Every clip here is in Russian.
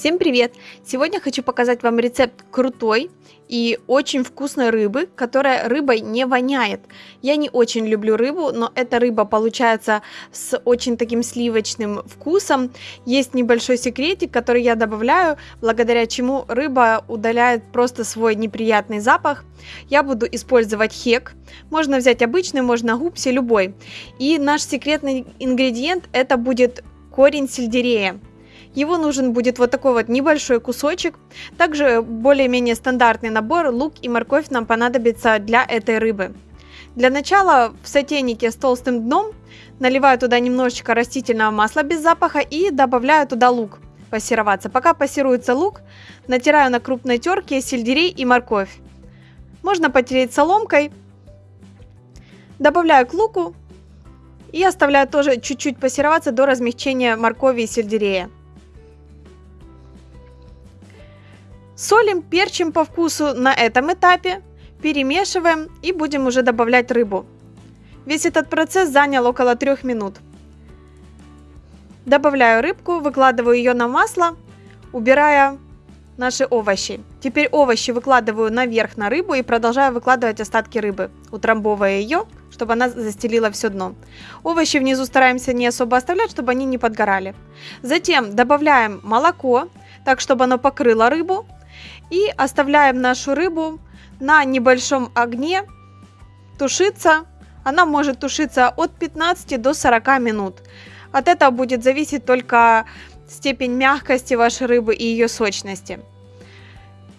Всем привет! Сегодня хочу показать вам рецепт крутой и очень вкусной рыбы, которая рыбой не воняет. Я не очень люблю рыбу, но эта рыба получается с очень таким сливочным вкусом. Есть небольшой секретик, который я добавляю, благодаря чему рыба удаляет просто свой неприятный запах. Я буду использовать хек. Можно взять обычный, можно гупси, любой. И наш секретный ингредиент это будет корень сельдерея. Его нужен будет вот такой вот небольшой кусочек. Также более-менее стандартный набор лук и морковь нам понадобится для этой рыбы. Для начала в сотейнике с толстым дном наливаю туда немножечко растительного масла без запаха и добавляю туда лук пассероваться. Пока пассируется лук, натираю на крупной терке сельдерей и морковь. Можно потереть соломкой. Добавляю к луку и оставляю тоже чуть-чуть пассероваться до размягчения моркови и сельдерея. Солим, перчим по вкусу на этом этапе, перемешиваем и будем уже добавлять рыбу. Весь этот процесс занял около 3 минут. Добавляю рыбку, выкладываю ее на масло, убирая наши овощи. Теперь овощи выкладываю наверх на рыбу и продолжаю выкладывать остатки рыбы, утрамбовывая ее, чтобы она застелила все дно. Овощи внизу стараемся не особо оставлять, чтобы они не подгорали. Затем добавляем молоко, так чтобы оно покрыло рыбу. И оставляем нашу рыбу на небольшом огне тушиться. Она может тушиться от 15 до 40 минут. От этого будет зависеть только степень мягкости вашей рыбы и ее сочности.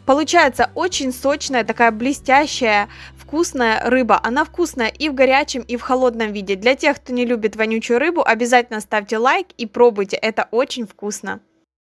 Получается очень сочная, такая блестящая, вкусная рыба. Она вкусная и в горячем, и в холодном виде. Для тех, кто не любит вонючую рыбу, обязательно ставьте лайк и пробуйте. Это очень вкусно.